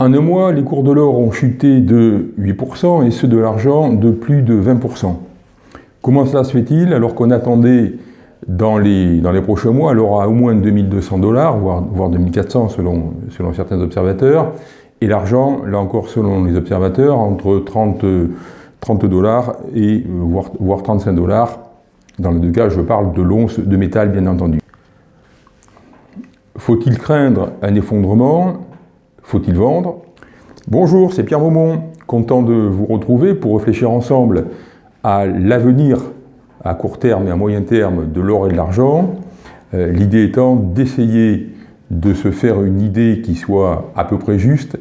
En un mois, les cours de l'or ont chuté de 8% et ceux de l'argent de plus de 20%. Comment cela se fait-il alors qu'on attendait dans les, dans les prochains mois l'or à au moins 2200 dollars, voire, voire 2400 selon, selon certains observateurs, et l'argent, là encore selon les observateurs, entre 30, 30 dollars et euh, voire, voire 35 dollars. Dans les deux cas, je parle de l'once de métal bien entendu. Faut-il craindre un effondrement? Faut-il vendre? Bonjour, c'est Pierre Maumont, content de vous retrouver pour réfléchir ensemble à l'avenir à court terme et à moyen terme de l'or et de l'argent. Euh, l'idée étant d'essayer de se faire une idée qui soit à peu près juste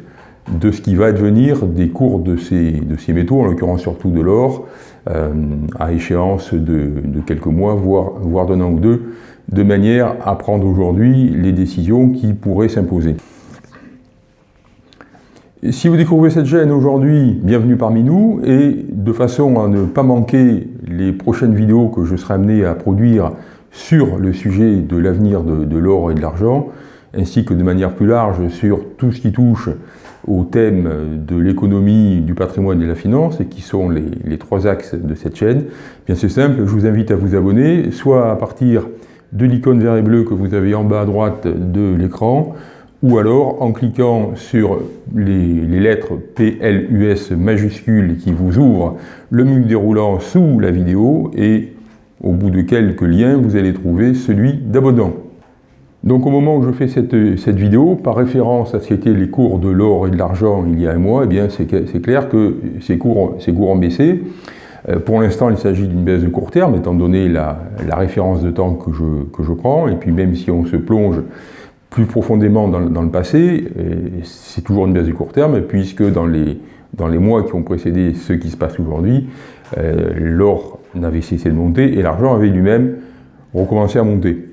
de ce qui va advenir des cours de ces, métaux, en l'occurrence surtout de l'or, euh, à échéance de, quelques mois, voire d'un an ou deux, de manière à prendre aujourd'hui les décisions qui pourraient s'imposer si vous découvrez cette chaîne aujourd'hui, bienvenue parmi nous, et de façon à ne pas manquer les prochaines vidéos que je serai amené à produire sur le sujet de l'avenir de, l'or et de l'argent, ainsi que de manière plus large sur tout ce qui touche au thème de l'économie, du patrimoine et de la finance, et qui sont les, les trois axes de cette chaîne, eh bien c'est simple, je vous invite à vous abonner, soit à partir de l'icône vert et bleu que vous avez en bas à droite de l'écran, ou alors en cliquant sur les, lettres PLUS majuscules qui vous ouvrent le menu déroulant sous la vidéo et au bout de quelques liens, vous allez trouver celui d'abonnement. Donc au moment où je fais cette, vidéo, par référence à ce qu'étaient les cours de l'or et de l'argent il y a un mois, eh bien c'est clair que ces cours, ces cours ont baissé. Euh, pour l'instant, il s'agit d'une baisse de court terme, étant donné la, référence de temps que je, que je prends, et puis même si on se plonge plus profondément dans, le passé, c'est toujours une baisse du court terme, puisque dans les, dans les mois qui ont précédé ce qui se passe aujourd'hui, euh, l'or n'avait cessé de monter et l'argent avait lui-même recommencé à monter.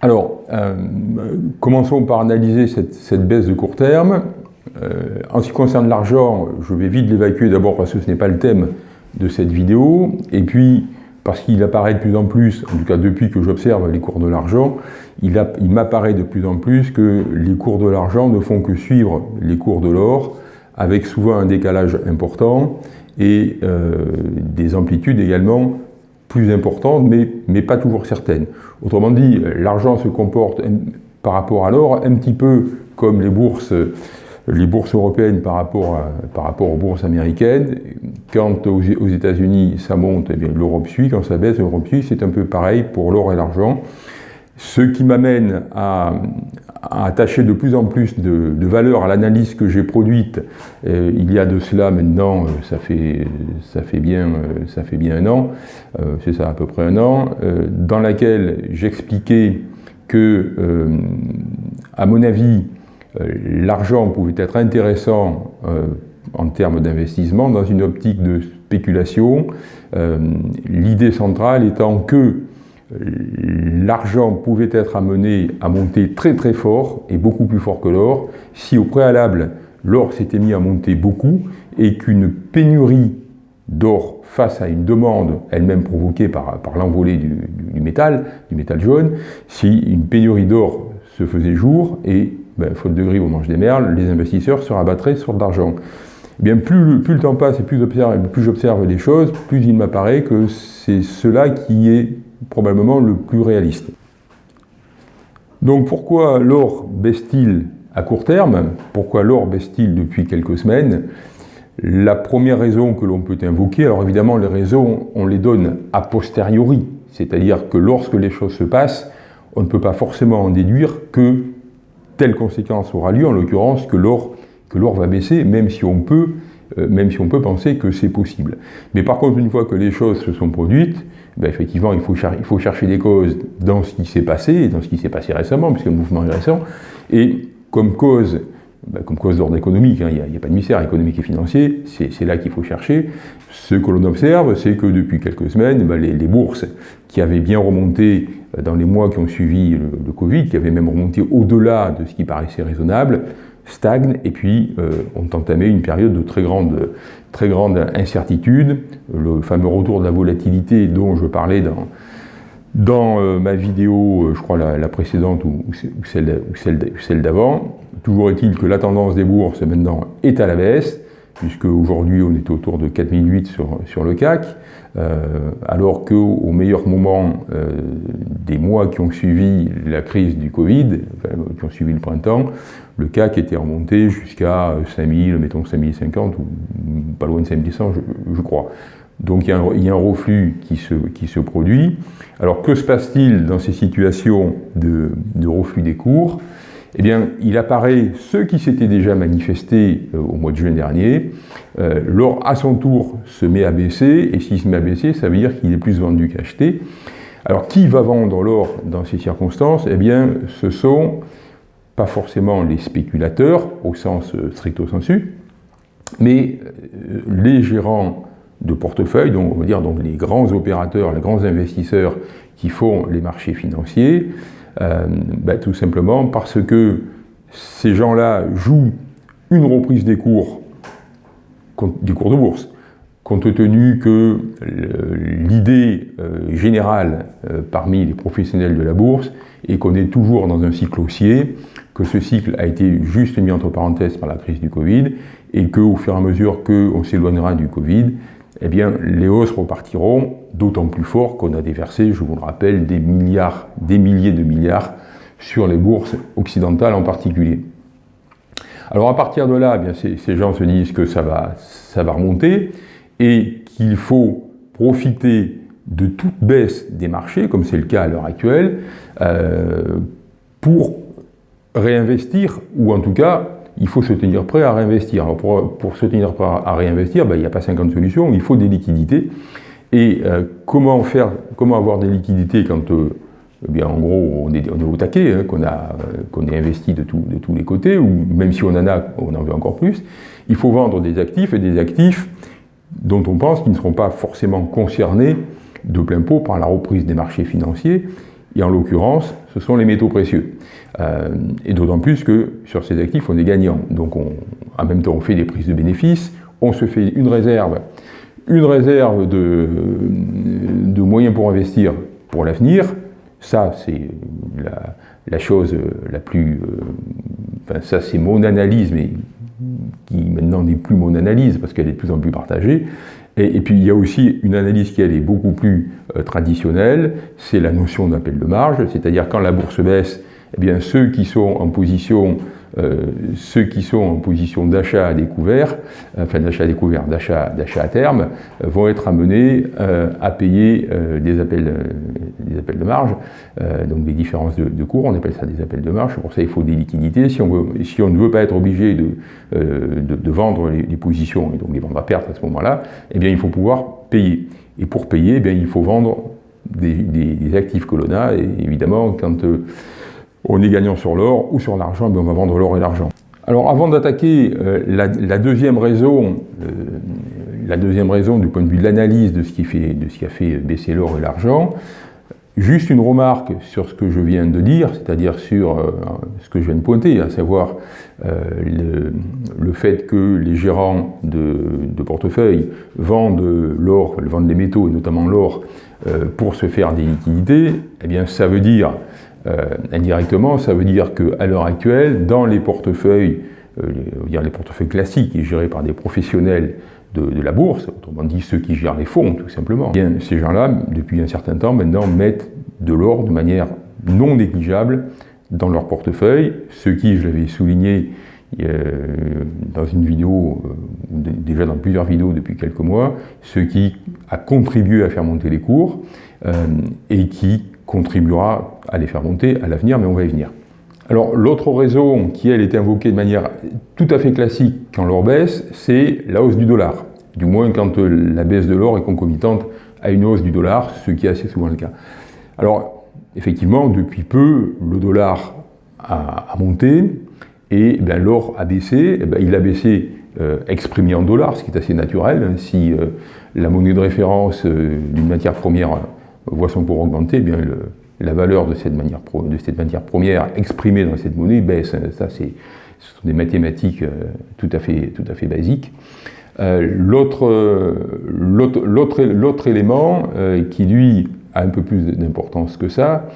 Alors, euh, commençons par analyser cette, baisse de court terme. Euh, en ce qui concerne l'argent, je vais vite l'évacuer d'abord parce que ce n'est pas le thème de cette vidéo, et puis parce qu'il apparaît de plus en plus, en tout cas depuis que j'observe les cours de l'argent, il, m'apparaît de plus en plus que les cours de l'argent ne font que suivre les cours de l'or, avec souvent un décalage important et euh, des amplitudes également plus importantes, mais, mais pas toujours certaines. Autrement dit, l'argent se comporte par rapport à l'or un petit peu comme les bourses les bourses européennes par rapport, par rapport aux bourses américaines. Quand aux, États-Unis ça monte, eh l'Europe suit. Quand ça baisse, l'Europe suit. C'est un peu pareil pour l'or et l'argent. Ce qui m'amène à, attacher de plus en plus de, valeur à l'analyse que j'ai produite euh, il y a de cela maintenant, euh, ça fait, ça fait, bien, euh, ça fait bien un an, c'est ça à peu près un an, dans laquelle j'expliquais que, à mon avis, l'argent pouvait être intéressant euh, en termes d'investissement dans une optique de spéculation, euh, l'idée centrale étant que l'argent pouvait être amené à monter très très fort et beaucoup plus fort que l'or. Si au préalable l'or s'était mis à monter beaucoup et qu'une pénurie d'or face à une demande elle-même provoquée par, l'envolée du, métal, du métal jaune, si une pénurie d'or se faisait jour et ben, faute de grive, on mange des merles, les investisseurs se rabattraient sur de l'argent. Eh bien, plus, plus, le temps passe et plus j'observe les choses, plus il m'apparaît que c'est cela qui est probablement le plus réaliste. Donc pourquoi l'or baisse-t-il à court terme? Pourquoi l'or baisse-t-il depuis quelques semaines? La première raison que l'on peut invoquer, alors évidemment les raisons, on les donne a posteriori, c'est-à-dire que lorsque les choses se passent, on ne peut pas forcément en déduire que telle conséquence aura lieu, en l'occurrence que l'or va baisser, même si on peut, euh, même si on peut penser que c'est possible. Mais par contre, une fois que les choses se sont produites, ben effectivement, il faut, il faut, chercher des causes dans ce qui s'est passé, dans ce qui s'est passé récemment, puisque le mouvement est récent, et comme cause, ben comme cause d'ordre économique, hein, il n'y a, pas de mystère économique et financier, c'est là qu'il faut chercher. Ce que l'on observe, c'est que depuis quelques semaines, ben les, bourses qui avaient bien remonté dans les mois qui ont suivi le, Covid, qui avait même remonté au-delà de ce qui paraissait raisonnable, stagnent et puis euh, ont entamé une période de très grande, très grande incertitude. Le fameux retour de la volatilité dont je parlais dans, euh, ma vidéo, euh, je crois la, précédente ou, celle d'avant, toujours est-il que la tendance des bourses maintenant est à la baisse, puisque aujourd'hui on est autour de 4008 sur, sur le CAC, euh, alors qu'au meilleur moment euh, des mois qui ont suivi la crise du Covid, qui ont suivi le printemps, le CAC était remonté jusqu'à 5000, mettons 5050, ou pas loin de 5100 je, je crois. Donc il y, a un, reflux qui se, qui se produit. Alors que se passe-t-il dans ces situations de reflux des cours? Eh bien, il apparaît ceux qui s'étaient déjà manifestés euh, au mois de juin dernier, euh, l'or à son tour se met à baisser, et s'il se met à baisser, ça veut dire qu'il est plus vendu qu'acheté. Alors, qui va vendre l'or dans ces circonstances? Eh bien, ce sont pas forcément les spéculateurs, au sens euh, stricto sensu, mais euh, les gérants de portefeuille, donc on va dire donc les grands opérateurs, les grands investisseurs qui font les marchés financiers, euh, ben, tout simplement parce que ces gens-là jouent une reprise des cours, du cours de bourse, compte tenu que l'idée euh, générale euh, parmi les professionnels de la bourse est qu'on est toujours dans un cycle haussier, que ce cycle a été juste mis entre parenthèses par la crise du Covid, et qu'au fur et à mesure qu'on s'éloignera du Covid, eh bien, les hausses repartiront d'autant plus fort qu'on a déversé, je vous le rappelle, des milliards, des milliers de milliards sur les bourses occidentales en particulier. Alors à partir de là, eh bien, ces, gens se disent que ça va, ça va remonter et qu'il faut profiter de toute baisse des marchés, comme c'est le cas à l'heure actuelle, euh, pour réinvestir, ou en tout cas il faut se tenir prêt à réinvestir. Alors pour, pour, se tenir prêt à réinvestir, ben, il n'y a pas 50 solutions, il faut des liquidités. Et euh, comment, faire, comment avoir des liquidités quand, euh, eh bien, en gros, on est, au taquet, hein, qu'on euh, qu est investi de, tout, de, tous les côtés, ou même si on en a, on en veut encore plus, il faut vendre des actifs, et des actifs dont on pense qu'ils ne seront pas forcément concernés de plein pot par la reprise des marchés financiers, et en l'occurrence, ce sont les métaux précieux. Euh, et d'autant plus que sur ces actifs, on est gagnant. Donc on, en même temps, on fait des prises de bénéfices, on se fait une réserve, une réserve de, moyens pour investir pour l'avenir. Ça, c'est la, la, chose la plus... Euh, enfin, ça, c'est mon analyse, mais qui maintenant n'est plus mon analyse parce qu'elle est de plus en plus partagée. Et, puis il y a aussi une analyse qui elle est beaucoup plus euh, traditionnelle, c'est la notion d'appel de marge, c'est-à-dire quand la bourse baisse, eh bien ceux qui sont en position ceux qui sont en position d'achat à découvert, enfin d'achat à découvert, d'achat à terme, euh, vont être amenés euh, à payer euh, des, appels, euh, des appels de marge, euh, donc des différences de, cours, on appelle ça des appels de marge, pour ça il faut des liquidités. Si on, veut, si on ne veut pas être obligé de, de, vendre les, positions, et donc les vendre à perte à ce moment-là, eh bien il faut pouvoir payer. Et pour payer, eh bien, il faut vendre des actifs que l'on a, et évidemment, quand on est gagnant sur l'or ou sur l'argent, on va vendre l'or et l'argent. Alors avant d'attaquer euh, la, deuxième raison, euh, la deuxième raison du point de vue de l'analyse de, ce qui a fait baisser l'or et l'argent, juste une remarque sur ce que je viens de dire, c'est-à-dire sur euh, ce que je viens de pointer, à savoir le, fait que les gérants de, de portefeuille vendent l'or, vendent les métaux et notamment l'or pour se faire des liquidités, eh bien ça veut dire euh, indirectement, ça veut dire qu'à l'heure actuelle, dans les portefeuilles, euh, les, les portefeuilles classiques et gérés par des professionnels de, la bourse, autrement dit ceux qui gèrent les fonds tout simplement, eh bien, ces gens-là, depuis un certain temps maintenant, mettent de l'or de manière non négligeable dans leur portefeuille, ce qui, je l'avais souligné euh, dans une vidéo, déjà dans plusieurs vidéos depuis quelques mois, ce qui a contribué à faire monter les cours et qui contribuera à les faire monter à l'avenir, mais on va y venir. Alors l'autre raison qui, elle, est invoquée de manière tout à fait classique quand l'or baisse, c'est la hausse du dollar. Du moins quand la baisse de l'or est concomitante à une hausse du dollar, ce qui est assez souvent le cas. Alors, effectivement, depuis peu, le dollar a, monté et eh l'or a baissé. Eh il a baissé euh, exprimé en dollars, ce qui est assez naturel. Si euh, la monnaie de référence euh, d'une matière première voit son cours augmenter, eh la valeur de cette, manière matière première exprimée dans cette monnaie baisse. Ça, c'est, ce sont des mathématiques euh, tout, à fait, basiques. Euh, l'autre, l'autre, élément euh, qui, lui, a un peu plus d'importance que ça,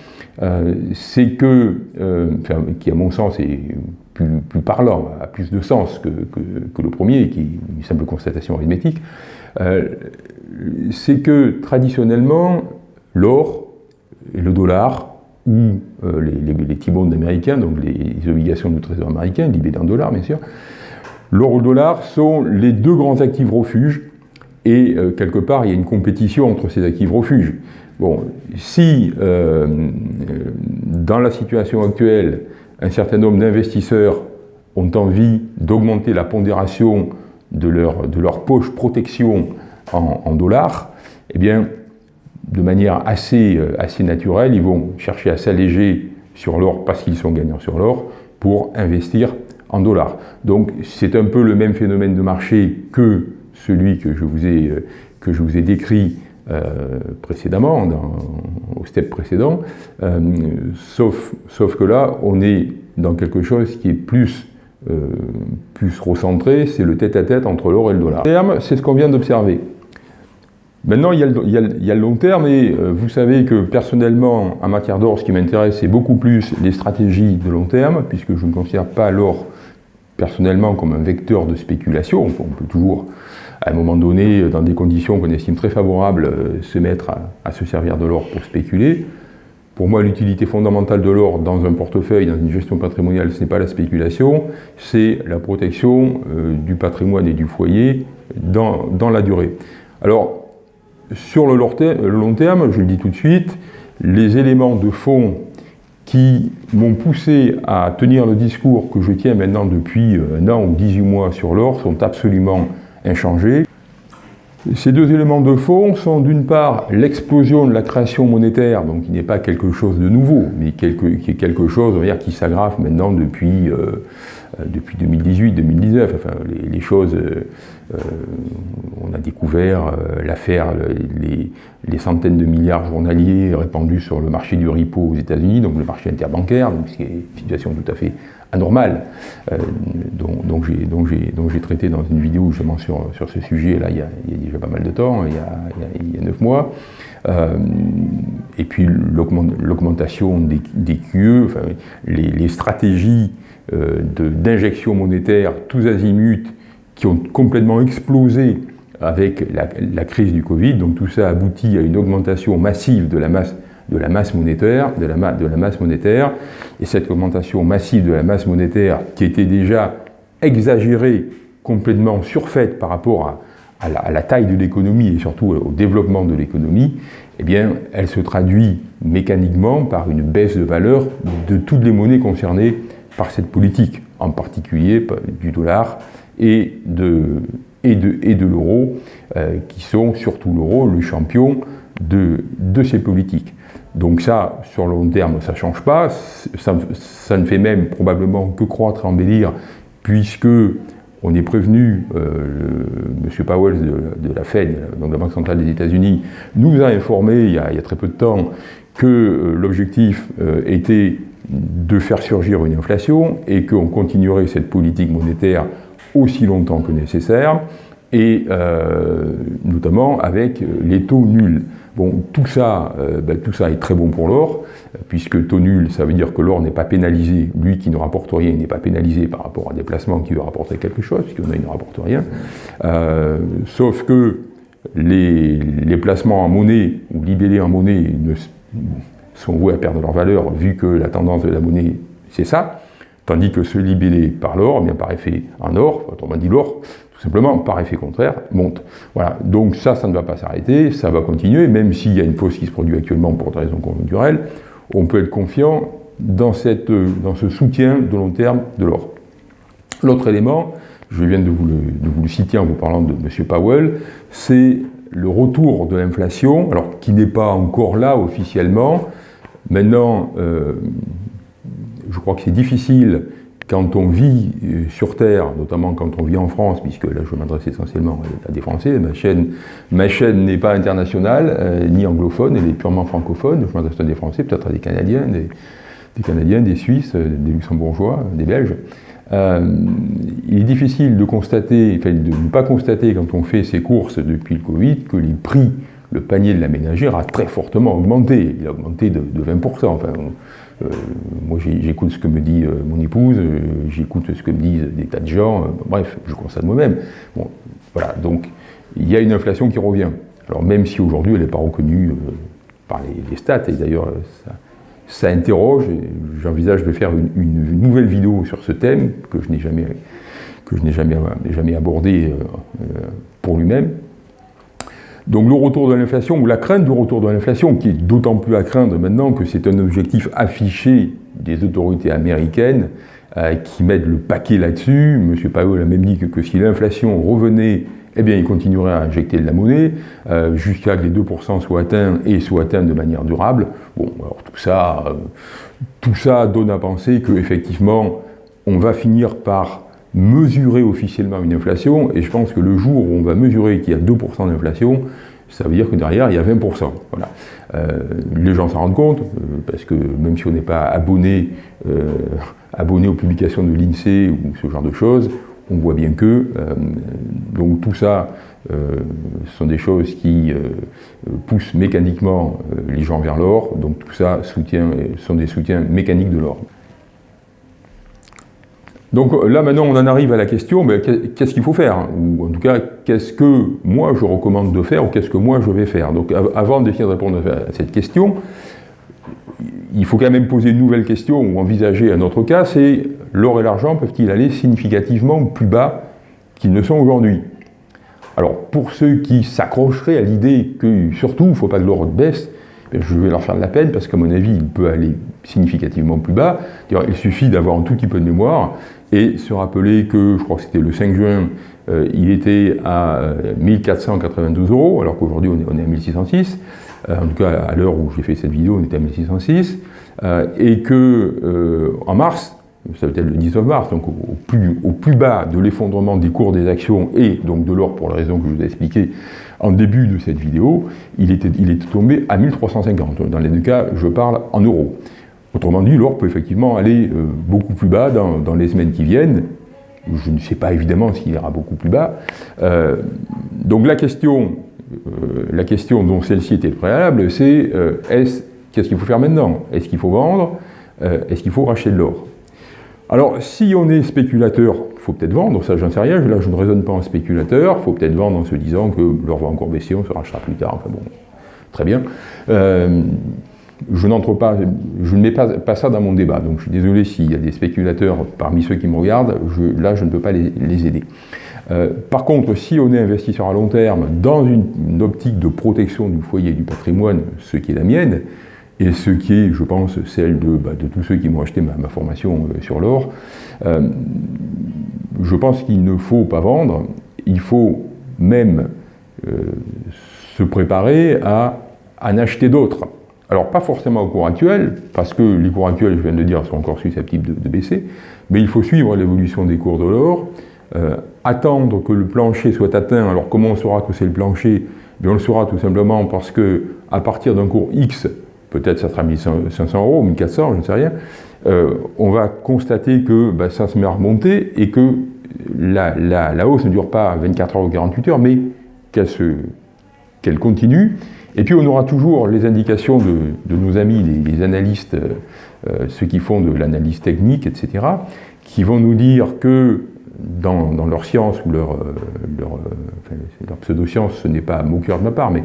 euh, c'est que, euh, enfin, qui à mon sens est plus, parlant, a plus de sens que, le premier, qui est une simple constatation arithmétique, euh, c'est que traditionnellement, l'or et le dollar, ou euh, les, les, T-bonds américains, donc les, obligations du trésor américain, libellées en dollars bien sûr, l'or ou le dollar sont les deux grands actifs refuges, et euh, quelque part il y a une compétition entre ces actifs refuges. Bon, si dans la situation actuelle, un certain nombre d'investisseurs ont envie d'augmenter la pondération de leur, de leur poche protection en, dollars, eh bien, de manière assez, euh, assez naturelle, ils vont chercher à s'alléger sur l'or parce qu'ils sont gagnants sur l'or pour investir en dollars. Donc c'est un peu le même phénomène de marché que celui que je vous ai, euh, décrit euh, précédemment, au step précédent, sauf, que là, on est dans quelque chose qui est plus plus recentré, c'est le tête-à-tête entre l'or et le dollar. C'est ce qu'on vient d'observer. Maintenant, il y, a le, long terme, et euh, vous savez que personnellement, en matière d'or, ce qui m'intéresse, c'est beaucoup plus les stratégies de long terme, puisque je ne considère pas l'or personnellement comme un vecteur de spéculation. On peut toujours, à un moment donné, dans des conditions qu'on estime très favorables, euh, se mettre à se servir de l'or pour spéculer. Pour moi, l'utilité fondamentale de l'or dans un portefeuille, dans une gestion patrimoniale, ce n'est pas la spéculation, c'est la protection euh, du patrimoine et du foyer dans, la durée. Alors, sur le long terme, je le dis tout de suite, les éléments de fond qui m'ont poussé à tenir le discours que je tiens maintenant depuis euh, un an ou 18 mois sur l'or sont absolument inchangés. Ces deux éléments de fond sont d'une part l'explosion de la création monétaire, donc qui n'est pas quelque chose de nouveau, mais qui est quelque chose qui s'aggrave maintenant depuis, euh, depuis 2018-2019. Enfin, les, choses, euh, on a découvert l'affaire, les, centaines de milliards journaliers répandus sur le marché du repo aux États-Unis, donc le marché interbancaire, donc c'est une situation tout à fait anormal, euh, dont, j'ai traité dans une vidéo justement sur, sur ce sujet, là, il y, a, déjà pas mal de temps, il y a, neuf mois. Et puis l'augmentation des, QE, les, stratégies euh, d'injection monétaire tous azimuts qui ont complètement explosé avec la, crise du Covid. Donc tout ça aboutit à une augmentation massive de la masse monétaire, de la masse monétaire, et cette augmentation massive de la masse monétaire qui était déjà exagérée, complètement surfaite par rapport à, la, taille de l'économie et surtout au développement de l'économie, eh bien, elle se traduit mécaniquement par une baisse de valeur de toutes les monnaies concernées par cette politique, en particulier du dollar et de, et de, et de l'euro, euh, qui sont surtout l'euro le champion de, de ces politiques. Donc ça, sur le long terme, ça ne change pas. Ça, ne fait même probablement que croître et embellir, puisque on est prévenu, euh, M. Powell de, la Fed, donc la Banque centrale des États-Unis, nous a informé il y a, très peu de temps que euh, l'objectif euh, était de faire surgir une inflation et qu'on continuerait cette politique monétaire aussi longtemps que nécessaire, et notamment avec les taux nuls. Bon, tout ça, euh, ben, tout ça est très bon pour l'or, puisque taux nul, ça veut dire que l'or n'est pas pénalisé, lui qui ne rapporte rien n'est pas pénalisé par rapport à des placements qui lui rapporter quelque chose, puisqu'on ne rapporte rien. Euh, sauf que les, placements en monnaie ou libellés en monnaie sont voués à perdre leur valeur, vu que la tendance de la monnaie, c'est ça, tandis que ceux libellés par l'or, eh bien par effet en or, autrement dit l'or, simplement, par effet contraire, monte. Voilà, donc ça, ça ne va pas s'arrêter, ça va continuer, même s'il y a une pause qui se produit actuellement pour des raisons conjoncturelles, on peut être confiant dans ce soutien de long terme de l'or. L'autre élément, je viens de vous, le, citer en vous parlant de M. Powell, c'est le retour de l'inflation, alors qui n'est pas encore là officiellement. Maintenant, euh, je crois que c'est difficile quand on vit euh, sur Terre, notamment quand on vit en France, puisque là je m'adresse essentiellement à des Français, ma chaîne, ma chaîne n'est pas internationale, euh, ni anglophone, elle est purement francophone, je m'adresse à des Français, peut-être à des Canadiens, des, Canadiens, des Suisses, euh, des Luxembourgeois, des Belges. il est difficile de constater, enfin de ne pas constater quand on fait ses courses depuis le Covid, que les prix, le panier de la ménagère a très fortement augmenté, il a augmenté de, 20%, enfin moi, j'écoute ce que me dit mon épouse, j'écoute ce que me disent des tas de gens, bref, je constate moi-même. Bon, voilà, donc il y a une inflation qui revient. Alors même si aujourd'hui elle n'est pas reconnue par les, stats, et d'ailleurs ça, interroge, j'envisage de faire une, nouvelle vidéo sur ce thème que je n'ai jamais, que je n'ai jamais, jamais abordé pour lui-même. Donc le retour de l'inflation, ou la crainte du retour de l'inflation, qui est d'autant plus à craindre maintenant que c'est un objectif affiché des autorités américaines euh, qui mettent le paquet là-dessus. M. Powell a même dit que, si l'inflation revenait, eh bien il continuerait à injecter de la monnaie euh, jusqu'à que les 2% soient atteints et soient atteints de manière durable. Bon, alors tout ça, euh, tout ça donne à penser qu'effectivement, on va finir par mesurer officiellement une inflation, et je pense que le jour où on va mesurer qu'il y a 2% d'inflation, ça veut dire que derrière, il y a 20%. Voilà. Euh, les gens s'en rendent compte, euh, parce que même si on n'est pas abonné, euh, abonné aux publications de l'INSEE ou ce genre de choses, on voit bien que, donc tout ça, sont des choses qui poussent mécaniquement les gens vers l'or, donc tout ça soutient, sont des soutiens mécaniques de l'or. Donc là maintenant on en arrive à la question, mais qu'est-ce qu'il faut faire? Ou en tout cas, qu'est-ce que moi je recommande de faire ou qu'est-ce que moi je vais faire? Donc avant de répondre à cette question, il faut quand même poser une nouvelle question ou envisager un autre cas, c'est l'or et l'argent peuvent-ils aller significativement plus bas qu'ils ne sont aujourd'hui? Alors pour ceux qui s'accrocheraient à l'idée que surtout il ne faut pas que l'or baisse, ben, je vais leur faire de la peine parce qu'à mon avis, il peut aller significativement plus bas. Il suffit d'avoir un tout petit peu de mémoire et se rappeler que, je crois que c'était le 5 juin, euh, il était à 1492 euh, euros, alors qu'aujourd'hui on, est à 1606. Euh, en tout cas, à l'heure où j'ai fait cette vidéo, on était à 1606. et que en mars, ça veut être le 19 mars, donc au, plus, bas de l'effondrement des cours des actions et donc de l'or pour la raison que je vous ai expliqué en début de cette vidéo, il était, il était tombé à 1350. Dans les deux cas, je parle en euros. Autrement dit, l'or peut effectivement aller euh, beaucoup plus bas dans, les semaines qui viennent. Je ne sais pas évidemment s'il ira beaucoup plus bas. Euh, donc la question, euh, la question dont celle-ci était préalable, c'est qu'est-ce qu'il faut faire maintenant? Est-ce qu'il faut vendre? Est-ce qu'il faut racheter de l'or? Alors, si on est spéculateur, il faut peut-être vendre, ça j'en sais rien, là je ne raisonne pas en spéculateur, il faut peut-être vendre en se disant que l'or va encore baisser, on se rachètera plus tard, enfin bon, très bien je n'entre pas, je ne mets pas, ça dans mon débat. Donc je suis désolé s'il y a des spéculateurs parmi ceux qui me regardent, là je ne peux pas les, aider. Euh, par contre, si on est investisseur à long terme dans une, optique de protection du foyer du patrimoine, ce qui est la mienne, et ce qui est, je pense, celle de, bah, tous ceux qui m'ont acheté ma, formation euh, sur l'or, euh, je pense qu'il ne faut pas vendre, il faut même se préparer à en acheter d'autres. Alors, pas forcément au cours actuel, parce que les cours actuels, je viens de dire, sont encore susceptibles de, baisser, mais il faut suivre l'évolution des cours de l'or, euh, attendre que le plancher soit atteint. Alors, comment on saura que c'est le plancher? On le saura tout simplement parce que à partir d'un cours X, peut-être ça sera 1500 euros, 1400, je ne sais rien, euh, on va constater que bah, ça se met à remonter et que la, la, hausse ne dure pas 24 heures ou 48 heures, mais qu'elle continue et puis on aura toujours les indications de, nos amis, les, analystes, euh, euh, ceux qui font de l'analyse technique, etc., qui vont nous dire que dans, leur science ou leur, euh, leur, pseudo-science, ce n'est pas mot cœur de ma part, mais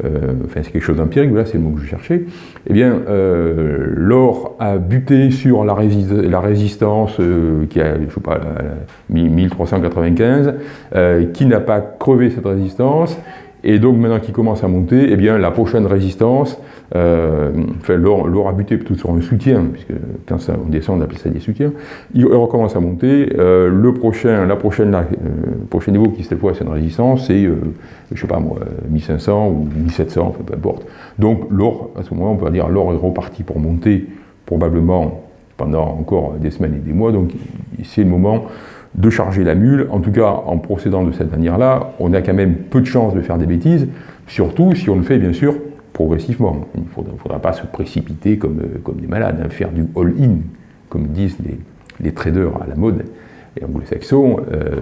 c'est quelque chose d'empirique, c'est le mot que je cherchais, eh bien, l'or a buté sur la, la résistance qui a, je sais pas, 1395, qui n'a pas crevé cette résistance, et donc maintenant qu'il commence à monter, eh bien, la prochaine résistance, euh, enfin, l'or a buté plutôt sur un soutien, puisque quand ça, on descend, on appelle ça des soutiens, il recommence à monter. Euh, le prochain, la prochaine, la, euh, prochain niveau qui cette fois c'est une résistance, c'est, euh, je sais pas moi, 1500 ou 1700, enfin, peu importe. Donc l'or, à ce moment on peut dire l'or est reparti pour monter probablement pendant encore des semaines et des mois, donc c'est le moment de charger la mule. En tout cas, en procédant de cette manière-là, on a quand même peu de chances de faire des bêtises, surtout si on le fait bien sûr progressivement. Il ne faudra, pas se précipiter comme, euh, comme des malades, hein, faire du all-in, comme disent les, traders à la mode et anglo-saxons. Euh,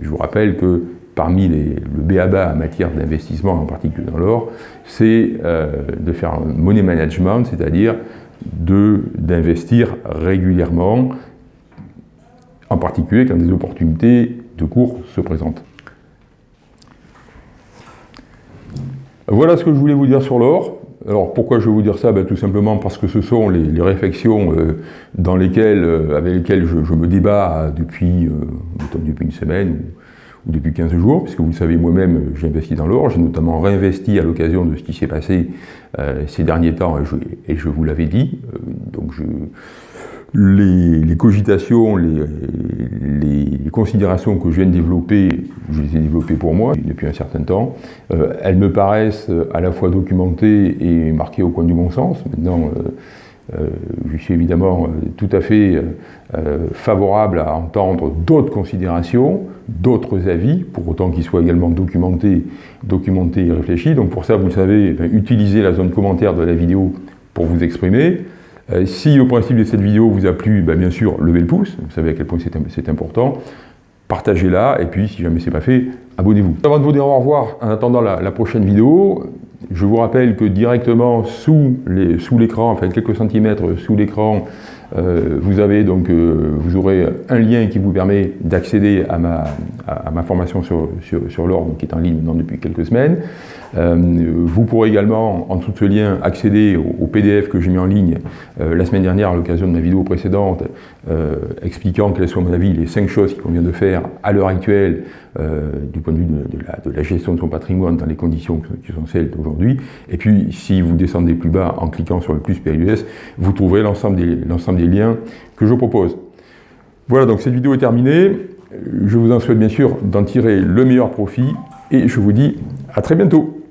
je vous rappelle que parmi les, le BABA en matière d'investissement, en particulier dans l'or, c'est euh, de faire un money management, c'est-à-dire d'investir régulièrement, en particulier quand des opportunités de cours se présentent. Voilà ce que je voulais vous dire sur l'or. Alors pourquoi je vais vous dire ça? Ben, Tout simplement parce que ce sont les, réflexions euh, dans lesquelles, euh, avec lesquelles je, me débat depuis, euh, depuis une semaine ou, depuis 15 jours, puisque vous savez moi-même j'ai investi dans l'or, j'ai notamment réinvesti à l'occasion de ce qui s'est passé ces derniers temps, et je, et je vous l'avais dit. donc je, les, cogitations, les, considérations que je viens de développer, je les ai développées pour moi depuis un certain temps. Euh, elles me paraissent à la fois documentées et marquées au coin du bon sens. Maintenant, euh, euh, je suis évidemment tout à fait favorable à entendre d'autres considérations, d'autres avis, pour autant qu'ils soient également documentés, documentés et réfléchis. Donc pour ça, vous le savez, utilisez la zone commentaire de la vidéo pour vous exprimer. Euh, si le principe de cette vidéo vous a plu, ben, bien sûr, levez le pouce, vous savez à quel point c'est important. Partagez-la, et puis si jamais ce n'est pas fait, abonnez-vous. Avant de vous dire au revoir, en attendant la, prochaine vidéo, je vous rappelle que directement sous l'écran, enfin quelques centimètres sous l'écran, euh, vous euh, vous aurez un lien qui vous permet d'accéder à ma, formation sur, sur, l'ordre qui est en ligne depuis quelques semaines. Euh, vous pourrez également, en de ce lien, accéder au, PDF que j'ai mis en ligne la semaine dernière à l'occasion de ma vidéo précédente, expliquant quelles sont, à mon avis, les cinq choses qu'il convient de faire à l'heure actuelle du point de vue de, la, gestion de son patrimoine dans les conditions qui sont celles d'aujourd'hui. Et puis, si vous descendez plus bas en cliquant sur le plus PLUS, vous trouverez l'ensemble des liens que je propose. Voilà, donc cette vidéo est terminée. Je vous en souhaite bien sûr d'en tirer le meilleur profit et je vous dis à très bientôt.